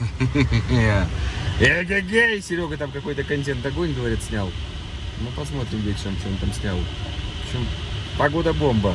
Эгегей! Серега там какой-то контент огонь, говорит, снял. Ну, посмотрим вечером, что он там снял. В общем, погода бомба.